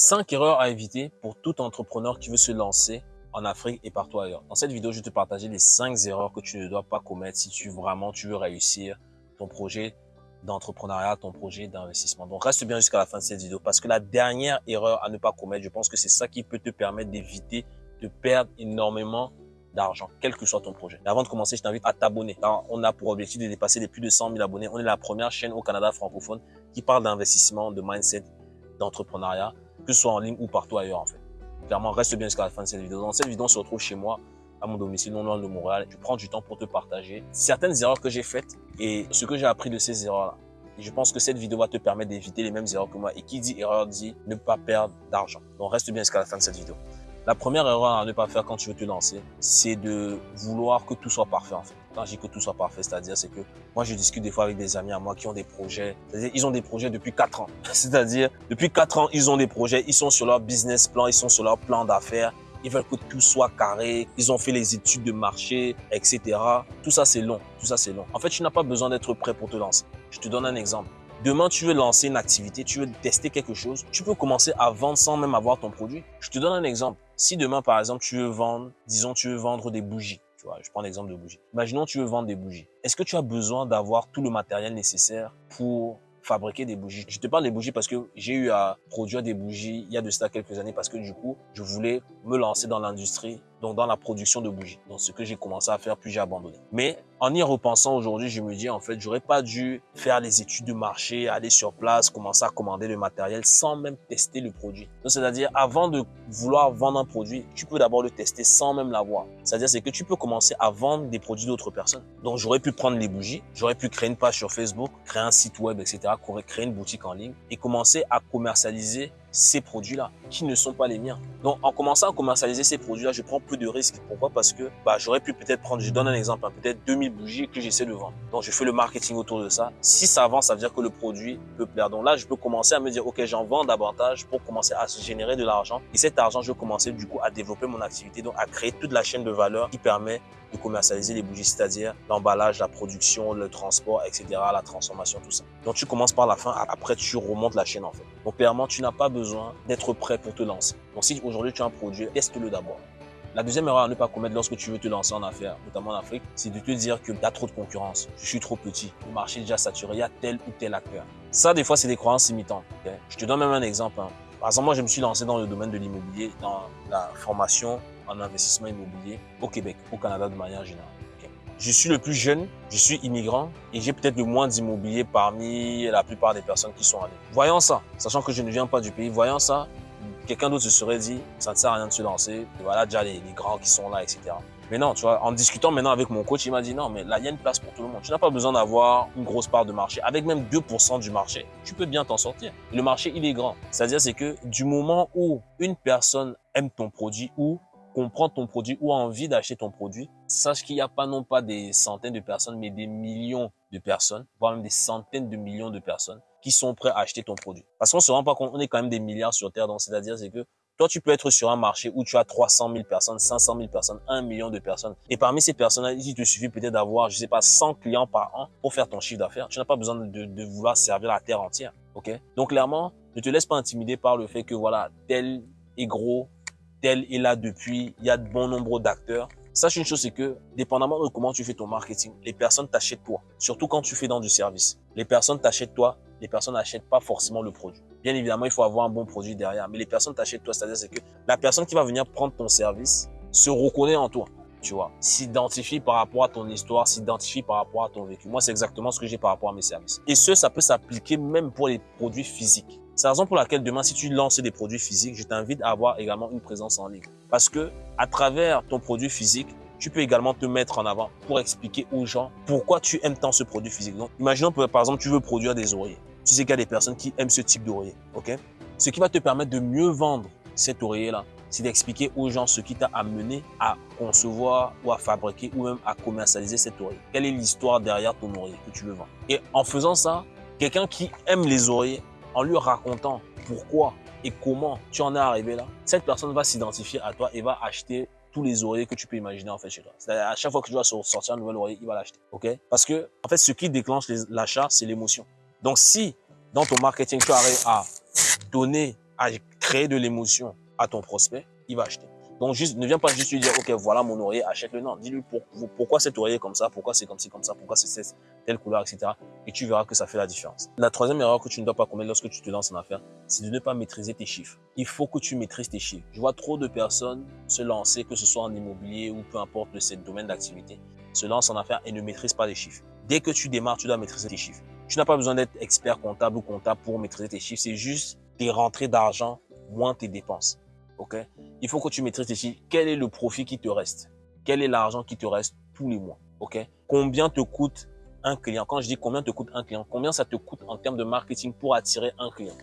5 erreurs à éviter pour tout entrepreneur qui veut se lancer en Afrique et partout ailleurs. Dans cette vidéo, je vais te partager les 5 erreurs que tu ne dois pas commettre si tu vraiment tu veux réussir ton projet d'entrepreneuriat, ton projet d'investissement. Donc reste bien jusqu'à la fin de cette vidéo parce que la dernière erreur à ne pas commettre, je pense que c'est ça qui peut te permettre d'éviter de perdre énormément d'argent, quel que soit ton projet. avant de commencer, je t'invite à t'abonner. On a pour objectif de dépasser les plus de 100 000 abonnés. On est la première chaîne au Canada francophone qui parle d'investissement, de mindset, d'entrepreneuriat que ce soit en ligne ou partout ailleurs en fait. Clairement, reste bien jusqu'à la fin de cette vidéo. Dans cette vidéo, on se retrouve chez moi, à mon domicile, non loin de Montréal. Je prends du temps pour te partager certaines erreurs que j'ai faites et ce que j'ai appris de ces erreurs-là. Je pense que cette vidéo va te permettre d'éviter les mêmes erreurs que moi. Et qui dit erreur dit ne pas perdre d'argent. Donc reste bien jusqu'à la fin de cette vidéo. La première erreur à ne pas faire quand tu veux te lancer, c'est de vouloir que tout soit parfait en fait. Quand je que tout soit parfait, c'est-à-dire c'est que moi je discute des fois avec des amis à moi qui ont des projets, c'est-à-dire ils ont des projets depuis 4 ans. C'est-à-dire depuis 4 ans, ils ont des projets, ils sont sur leur business plan, ils sont sur leur plan d'affaires, ils veulent que tout soit carré, ils ont fait les études de marché, etc. Tout ça c'est long, tout ça c'est long. En fait, tu n'as pas besoin d'être prêt pour te lancer. Je te donne un exemple. Demain, tu veux lancer une activité, tu veux tester quelque chose, tu peux commencer à vendre sans même avoir ton produit. Je te donne un exemple. Si demain, par exemple, tu veux vendre, disons, tu veux vendre des bougies, je prends l'exemple de bougies. Imaginons, tu veux vendre des bougies. Est-ce que tu as besoin d'avoir tout le matériel nécessaire pour fabriquer des bougies? Je te parle des bougies parce que j'ai eu à produire des bougies il y a de cela quelques années parce que du coup, je voulais me lancer dans l'industrie, donc dans la production de bougies. Donc ce que j'ai commencé à faire, puis j'ai abandonné. Mais en y repensant aujourd'hui, je me dis en fait, j'aurais pas dû faire les études de marché, aller sur place, commencer à commander le matériel sans même tester le produit. Donc c'est-à-dire avant de vouloir vendre un produit, tu peux d'abord le tester sans même l'avoir. C'est-à-dire c'est que tu peux commencer à vendre des produits d'autres personnes. Donc j'aurais pu prendre les bougies, j'aurais pu créer une page sur Facebook, créer un site web, etc créer une boutique en ligne et commencer à commercialiser ces produits-là qui ne sont pas les miens. Donc, en commençant à commercialiser ces produits-là, je prends peu de risques. Pourquoi? Parce que bah, j'aurais pu peut-être prendre, je donne un exemple, hein, peut-être 2000 bougies que j'essaie de vendre. Donc, je fais le marketing autour de ça. Si ça avance, ça veut dire que le produit peut plaire. Donc là, je peux commencer à me dire, OK, j'en vends davantage pour commencer à générer de l'argent. Et cet argent, je vais commencer du coup à développer mon activité, donc à créer toute la chaîne de valeur qui permet de commercialiser les bougies, c'est-à-dire l'emballage, la production, le transport, etc., la transformation, tout ça. Donc, tu commences par la fin, après, tu remontes la chaîne, en fait. Donc, clairement, tu n'as pas besoin d'être prêt pour te lancer. Donc, si aujourd'hui, tu as un produit, teste-le d'abord. La deuxième erreur à ne pas commettre lorsque tu veux te lancer en affaires, notamment en Afrique, c'est de te dire que tu as trop de concurrence. Je suis trop petit. Le marché est déjà saturé. Il y a tel ou tel acteur. Ça, des fois, c'est des croyances limitantes. Je te donne même un exemple. Hein. Par exemple, moi, je me suis lancé dans le domaine de l'immobilier, dans la formation en investissement immobilier au Québec, au Canada de manière générale. Je suis le plus jeune, je suis immigrant et j'ai peut-être le moins d'immobilier parmi la plupart des personnes qui sont allées. Voyant ça, sachant que je ne viens pas du pays, voyant ça, quelqu'un d'autre se serait dit, ça ne sert à rien de se lancer, voilà déjà les, les grands qui sont là, etc. Mais non, tu vois, en discutant maintenant avec mon coach, il m'a dit non, mais là, il y a une place pour tout le monde. Tu n'as pas besoin d'avoir une grosse part de marché. Avec même 2% du marché, tu peux bien t'en sortir. Le marché, il est grand. C'est-à-dire, c'est que du moment où une personne aime ton produit ou comprend ton produit ou a envie d'acheter ton produit, sache qu'il n'y a pas non pas des centaines de personnes, mais des millions de personnes, voire même des centaines de millions de personnes qui sont prêts à acheter ton produit. Parce qu'on se rend pas compte, on est quand même des milliards sur Terre, donc c'est-à-dire c'est que toi, tu peux être sur un marché où tu as 300 000 personnes, 500 000 personnes, 1 million de personnes. Et parmi ces personnes-là, il te suffit peut-être d'avoir, je sais pas, 100 clients par an pour faire ton chiffre d'affaires. Tu n'as pas besoin de, de, vouloir servir la terre entière. OK? Donc, clairement, ne te laisse pas intimider par le fait que, voilà, tel est gros, tel est là depuis, il y a de bon nombre d'acteurs. Sache une chose, c'est que, dépendamment de comment tu fais ton marketing, les personnes t'achètent toi. Surtout quand tu fais dans du service. Les personnes t'achètent toi, les personnes n'achètent pas forcément le produit. Bien évidemment, il faut avoir un bon produit derrière, mais les personnes t'achètent toi. C'est-à-dire c'est que la personne qui va venir prendre ton service se reconnaît en toi tu vois, s'identifie par rapport à ton histoire, s'identifie par rapport à ton vécu. Moi, c'est exactement ce que j'ai par rapport à mes services. Et ce, ça peut s'appliquer même pour les produits physiques. C'est la raison pour laquelle demain, si tu lances des produits physiques, je t'invite à avoir également une présence en ligne. Parce que à travers ton produit physique, tu peux également te mettre en avant pour expliquer aux gens pourquoi tu aimes tant ce produit physique. Donc, imaginons par exemple, tu veux produire des oreillers. Tu sais qu'il y a des personnes qui aiment ce type d'oreiller, ok? Ce qui va te permettre de mieux vendre cet oreiller-là, c'est d'expliquer aux gens ce qui t'a amené à concevoir ou à fabriquer ou même à commercialiser cet oreiller. Quelle est l'histoire derrière ton oreiller que tu veux vendre? Et en faisant ça, quelqu'un qui aime les oreillers en lui racontant pourquoi et comment tu en es arrivé là, cette personne va s'identifier à toi et va acheter tous les oreillers que tu peux imaginer en fait chez toi. à chaque fois que tu vas sortir un nouvel oreiller, il va l'acheter. Ok? Parce que en fait, ce qui déclenche l'achat, c'est l'émotion. Donc si dans ton marketing, tu arrives à donner, à créer de l'émotion à ton prospect, il va acheter. Donc, juste, ne viens pas juste lui dire, OK, voilà mon oreiller, achète-le. Non, dis-lui pourquoi cet oreiller est comme ça, pourquoi c'est comme ci, comme ça, pourquoi c'est couleur, etc. Et tu verras que ça fait la différence. La troisième erreur que tu ne dois pas commettre lorsque tu te lances en affaires, c'est de ne pas maîtriser tes chiffres. Il faut que tu maîtrises tes chiffres. Je vois trop de personnes se lancer, que ce soit en immobilier ou peu importe le domaine d'activité, se lancent en affaires et ne maîtrisent pas les chiffres. Dès que tu démarres, tu dois maîtriser tes chiffres. Tu n'as pas besoin d'être expert comptable ou comptable pour maîtriser tes chiffres. C'est juste tes rentrées d'argent moins tes dépenses Il faut que tu maîtrises ici quel est le profit qui te reste, quel est l'argent qui te reste tous les mois, Combien te coûte un client Quand je dis combien te coûte un client, combien ça te coûte en termes de marketing pour attirer un client,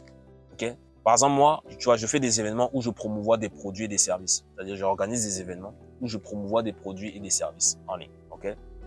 ok? Par exemple, moi, je fais des événements où je promouvois des produits et des services. C'est-à-dire, j'organise des événements où je promouvois des produits et des services en ligne,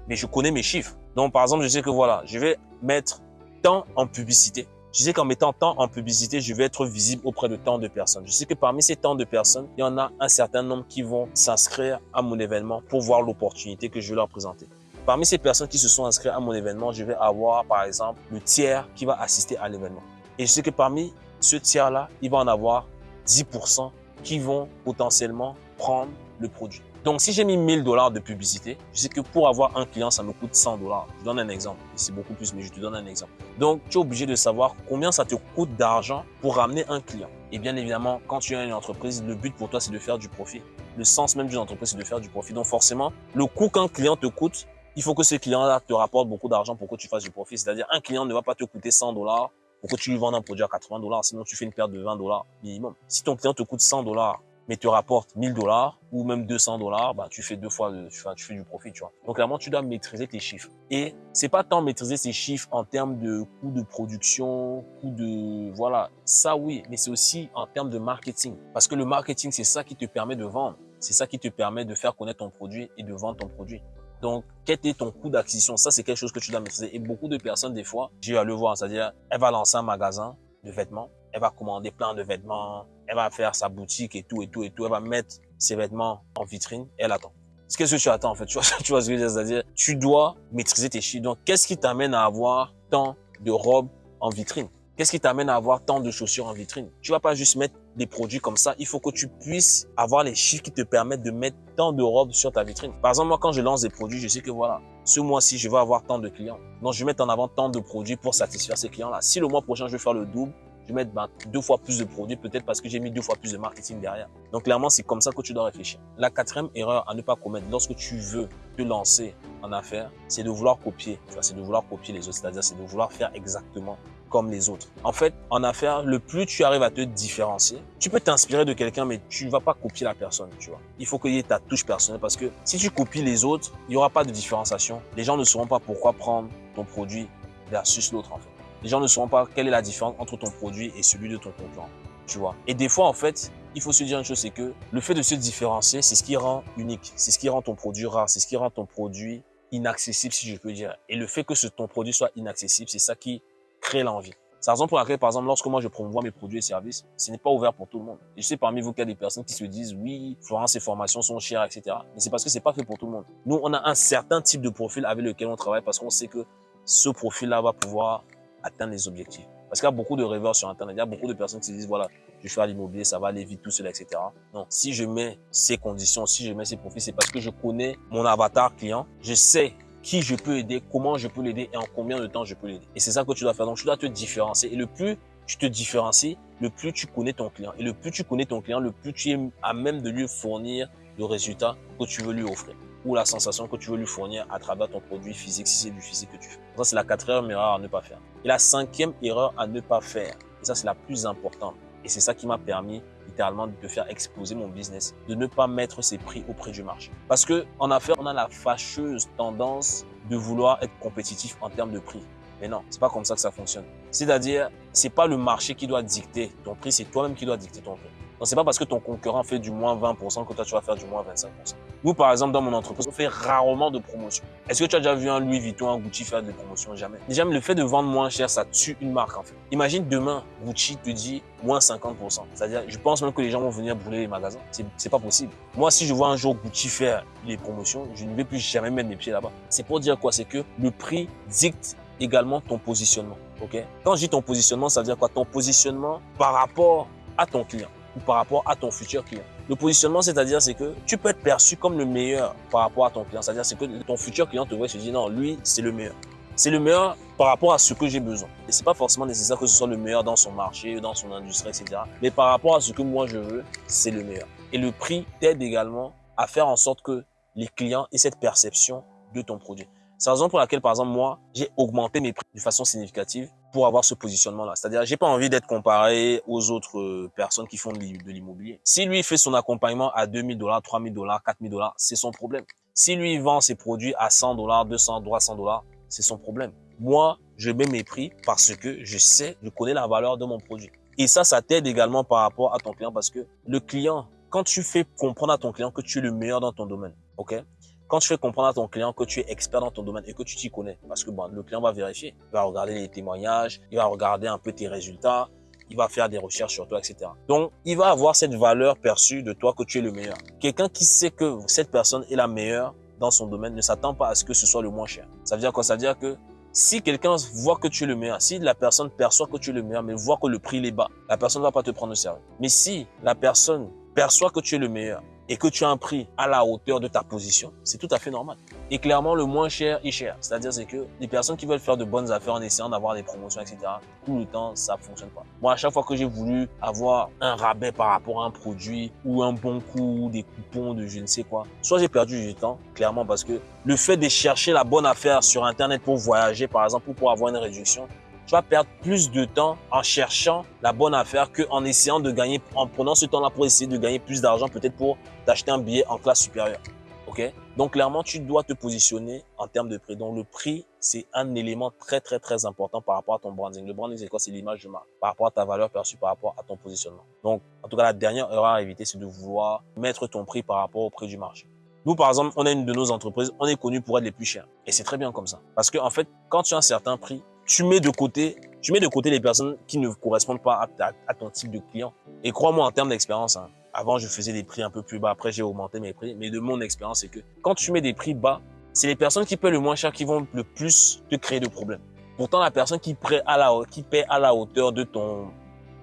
Mais je connais mes chiffres. Donc, par exemple, je sais que voilà, je vais mettre tant en publicité, je sais qu'en mettant tant en publicité, je vais être visible auprès de tant de personnes. Je sais que parmi ces tant de personnes, il y en a un certain nombre qui vont s'inscrire à mon événement pour voir l'opportunité que je vais leur présenter. Parmi ces personnes qui se sont inscrites à mon événement, je vais avoir par exemple le tiers qui va assister à l'événement. Et je sais que parmi ce tiers-là, il va en avoir 10% qui vont potentiellement prendre le produit. Donc, si j'ai mis 1000 dollars de publicité, je sais que pour avoir un client, ça me coûte 100 dollars. Je donne un exemple. C'est beaucoup plus, mais je te donne un exemple. Donc, tu es obligé de savoir combien ça te coûte d'argent pour ramener un client. Et bien évidemment, quand tu as une entreprise, le but pour toi, c'est de faire du profit. Le sens même d'une entreprise, c'est de faire du profit. Donc, forcément, le coût qu'un client te coûte, il faut que ce client-là te rapporte beaucoup d'argent pour que tu fasses du profit. C'est-à-dire, un client ne va pas te coûter 100 dollars pour que tu lui vendes un produit à 80 dollars. Sinon, tu fais une perte de 20 dollars minimum. Si ton client te coûte 100 dollars mais te rapporte 1000 dollars ou même 200 dollars, bah, tu fais deux fois, tu du profit, tu vois. Donc, clairement, tu dois maîtriser tes chiffres. Et c'est pas tant maîtriser ces chiffres en termes de coût de production, coût de, voilà, ça oui, mais c'est aussi en termes de marketing. Parce que le marketing, c'est ça qui te permet de vendre. C'est ça qui te permet de faire connaître ton produit et de vendre ton produit. Donc, quel est ton coût d'acquisition? Ça, c'est quelque chose que tu dois maîtriser. Et beaucoup de personnes, des fois, j'ai à le voir, c'est-à-dire, elle va lancer un magasin de vêtements, elle va commander plein de vêtements, elle va faire sa boutique et tout et tout et tout, elle va mettre ses vêtements en vitrine elle attend. Qu'est-ce que tu attends en fait? Tu vois, tu vois ce que je veux dire? C'est-à-dire, tu dois maîtriser tes chiffres. Donc, qu'est-ce qui t'amène à avoir tant de robes en vitrine? Qu'est-ce qui t'amène à avoir tant de chaussures en vitrine? Tu vas pas juste mettre des produits comme ça. Il faut que tu puisses avoir les chiffres qui te permettent de mettre tant de robes sur ta vitrine. Par exemple, moi, quand je lance des produits, je sais que voilà, ce mois-ci, je vais avoir tant de clients. Donc, je vais mettre en avant tant de produits pour satisfaire ces clients-là. Si le mois prochain, je vais faire le double, je vais mettre ben, deux fois plus de produits, peut-être parce que j'ai mis deux fois plus de marketing derrière. Donc clairement, c'est comme ça que tu dois réfléchir. La quatrième erreur à ne pas commettre lorsque tu veux te lancer en affaires, c'est de vouloir copier. C'est de vouloir copier les autres, c'est-à-dire c'est de vouloir faire exactement comme les autres. En fait, en affaires, le plus tu arrives à te différencier, tu peux t'inspirer de quelqu'un, mais tu vas pas copier la personne, tu vois. Il faut qu'il y ait ta touche personnelle parce que si tu copies les autres, il n'y aura pas de différenciation. Les gens ne sauront pas pourquoi prendre ton produit versus l'autre, en fait les gens ne sauront pas quelle est la différence entre ton produit et celui de ton concurrent. Tu vois. Et des fois, en fait, il faut se dire une chose, c'est que le fait de se différencier, c'est ce qui rend unique. C'est ce qui rend ton produit rare. C'est ce qui rend ton produit inaccessible, si je peux dire. Et le fait que ce, ton produit soit inaccessible, c'est ça qui crée l'envie. C'est la raison pour laquelle, par exemple, lorsque moi je promouvois mes produits et services, ce n'est pas ouvert pour tout le monde. Et je sais parmi vous qu'il y a des personnes qui se disent, oui, Florence, ces formations sont chères, etc. Mais c'est parce que c'est pas fait pour tout le monde. Nous, on a un certain type de profil avec lequel on travaille parce qu'on sait que ce profil-là va pouvoir atteindre les objectifs. Parce qu'il y a beaucoup de rêveurs sur Internet. Il y a beaucoup de personnes qui se disent, voilà, je fais l'immobilier, ça va aller vite, tout seul, etc. Non, si je mets ces conditions, si je mets ces profils, c'est parce que je connais mon avatar client. Je sais qui je peux aider, comment je peux l'aider et en combien de temps je peux l'aider. Et c'est ça que tu dois faire. Donc, tu dois te différencier. Et le plus tu te différencies, le plus tu connais ton client. Et le plus tu connais ton client, le plus tu es à même de lui fournir le résultat que tu veux lui offrir ou la sensation que tu veux lui fournir à travers ton produit physique, si c'est du physique que tu fais. Ça, c'est la quatrième erreur à ne pas faire. Et la cinquième erreur à ne pas faire, et ça, c'est la plus importante, et c'est ça qui m'a permis de faire exploser mon business, de ne pas mettre ses prix au prix du marché. Parce que en affaires, on a la fâcheuse tendance de vouloir être compétitif en termes de prix. Mais non, c'est pas comme ça que ça fonctionne. C'est-à-dire, c'est pas le marché qui doit dicter ton prix, c'est toi-même qui dois dicter ton prix. Donc, c'est pas parce que ton concurrent fait du moins 20% que toi, tu vas faire du moins 25%. Nous, par exemple, dans mon entreprise, on fait rarement de promotion. Est-ce que tu as déjà vu un Louis Vuitton, un Gucci faire des promotions? Jamais. Déjà, le fait de vendre moins cher, ça tue une marque, en fait. Imagine demain, Gucci te dit moins 50%. C'est-à-dire, je pense même que les gens vont venir brûler les magasins. C'est pas possible. Moi, si je vois un jour Gucci faire les promotions, je ne vais plus jamais mettre mes pieds là-bas. C'est pour dire quoi? C'est que le prix dicte également ton positionnement. ok? Quand je dis ton positionnement, ça veut dire quoi? Ton positionnement par rapport à ton client. Par rapport à ton futur client. Le positionnement, c'est-à-dire, c'est que tu peux être perçu comme le meilleur par rapport à ton client. C'est-à-dire, c'est que ton futur client te voit et se dit, non, lui, c'est le meilleur. C'est le meilleur par rapport à ce que j'ai besoin. Et c'est pas forcément nécessaire que ce soit le meilleur dans son marché, dans son industrie, etc. Mais par rapport à ce que moi je veux, c'est le meilleur. Et le prix t'aide également à faire en sorte que les clients aient cette perception de ton produit. C'est la raison pour laquelle, par exemple, moi, j'ai augmenté mes prix de façon significative pour avoir ce positionnement-là. C'est-à-dire, j'ai pas envie d'être comparé aux autres euh, personnes qui font de l'immobilier. Si lui fait son accompagnement à 2000 dollars, 3000 dollars, 4000 dollars, c'est son problème. Si lui vend ses produits à 100 dollars, 200, 300 dollars, c'est son problème. Moi, je mets mes prix parce que je sais, je connais la valeur de mon produit. Et ça, ça t'aide également par rapport à ton client parce que le client, quand tu fais comprendre à ton client que tu es le meilleur dans ton domaine, ok? Quand tu fais comprendre à ton client que tu es expert dans ton domaine et que tu t'y connais, parce que bon, le client va vérifier, il va regarder les témoignages, il va regarder un peu tes résultats, il va faire des recherches sur toi, etc. Donc, il va avoir cette valeur perçue de toi que tu es le meilleur. Quelqu'un qui sait que cette personne est la meilleure dans son domaine ne s'attend pas à ce que ce soit le moins cher. Ça veut dire quoi? Ça veut dire que si quelqu'un voit que tu es le meilleur, si la personne perçoit que tu es le meilleur, mais voit que le prix est bas, la personne ne va pas te prendre au sérieux. Mais si la personne perçoit que tu es le meilleur, et que tu as un prix à la hauteur de ta position, c'est tout à fait normal. Et clairement, le moins cher est cher. C'est-à-dire, c'est que les personnes qui veulent faire de bonnes affaires en essayant d'avoir des promotions, etc., tout le temps, ça fonctionne pas. Moi, à chaque fois que j'ai voulu avoir un rabais par rapport à un produit ou un bon coup, des coupons de je ne sais quoi, soit j'ai perdu du temps, clairement, parce que le fait de chercher la bonne affaire sur Internet pour voyager, par exemple, ou pour avoir une réduction, tu vas perdre plus de temps en cherchant la bonne affaire qu'en essayant de gagner, en prenant ce temps-là pour essayer de gagner plus d'argent, peut-être pour t'acheter un billet en classe supérieure. OK? Donc, clairement, tu dois te positionner en termes de prix. Donc, le prix, c'est un élément très, très, très important par rapport à ton branding. Le branding, c'est quoi? C'est l'image de marque, par rapport à ta valeur perçue, par rapport à ton positionnement. Donc, en tout cas, la dernière erreur à éviter, c'est de vouloir mettre ton prix par rapport au prix du marché. Nous, par exemple, on a une de nos entreprises, on est connu pour être les plus chers. Et c'est très bien comme ça. Parce que, en fait, quand tu as un certain prix, tu mets de côté, tu mets de côté les personnes qui ne correspondent pas à, ton type de client. Et crois-moi, en termes d'expérience, hein, avant, je faisais des prix un peu plus bas. Après, j'ai augmenté mes prix. Mais de mon expérience, c'est que quand tu mets des prix bas, c'est les personnes qui paient le moins cher qui vont le plus te créer de problèmes. Pourtant, la personne qui paie à la, qui paie à la hauteur de ton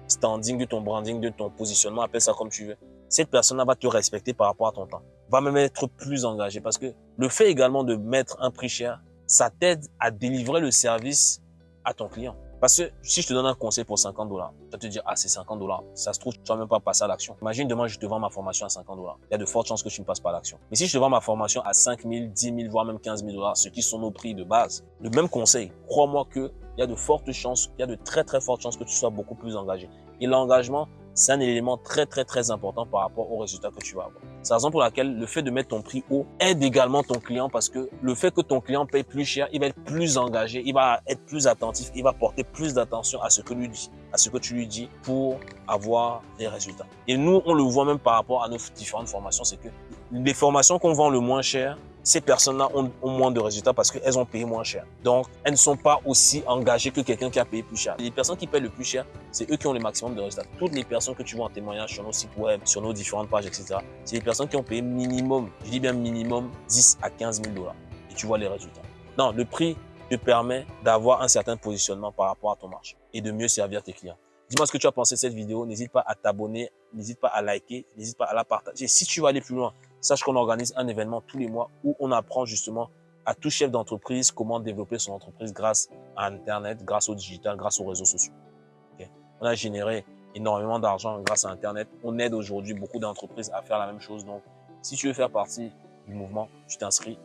standing, de ton branding, de ton positionnement, appelle ça comme tu veux. Cette personne-là va te respecter par rapport à ton temps. Va même être plus engagé parce que le fait également de mettre un prix cher, ça t'aide à délivrer le service à ton client. Parce que si je te donne un conseil pour 50 dollars, tu vas te dire, ah, c'est 50 dollars. Ça se trouve, tu vas même pas passer à l'action. Imagine demain, je te vends ma formation à 50 dollars. Il y a de fortes chances que tu ne passes pas à l'action. Mais si je te vends ma formation à 5 000, 10 000, voire même 15 000 dollars, ce qui sont nos prix de base, le même conseil, crois-moi que il y a de fortes chances, il y a de très très fortes chances que tu sois beaucoup plus engagé. Et l'engagement, c'est un élément très, très, très important par rapport aux résultats que tu vas avoir. C'est la raison pour laquelle le fait de mettre ton prix haut aide également ton client parce que le fait que ton client paye plus cher, il va être plus engagé, il va être plus attentif, il va porter plus d'attention à ce que tu lui dis pour avoir des résultats. Et nous, on le voit même par rapport à nos différentes formations, c'est que les formations qu'on vend le moins cher, ces personnes-là ont, moins de résultats parce qu'elles ont payé moins cher. Donc, elles ne sont pas aussi engagées que quelqu'un qui a payé plus cher. Les personnes qui payent le plus cher, c'est eux qui ont le maximum de résultats. Toutes les personnes que tu vois en témoignage sur nos sites web, sur nos différentes pages, etc., c'est les personnes qui ont payé minimum, je dis bien minimum, 10 à 15 000 dollars. Et tu vois les résultats. Non, le prix te permet d'avoir un certain positionnement par rapport à ton marché et de mieux servir tes clients. Dis-moi ce que tu as pensé de cette vidéo. N'hésite pas à t'abonner, n'hésite pas à liker, n'hésite pas à la partager. Si tu veux aller plus loin, sache qu'on organise un événement tous les mois où on apprend justement à tout chef d'entreprise comment développer son entreprise grâce à Internet, grâce au digital, grâce aux réseaux sociaux. On a généré énormément d'argent grâce à Internet. On aide aujourd'hui beaucoup d'entreprises à faire la même chose. Donc, si tu veux faire partie du mouvement, tu t'inscris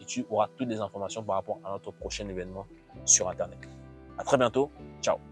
et tu auras toutes les informations par rapport à notre prochain événement sur Internet. À très bientôt. Ciao.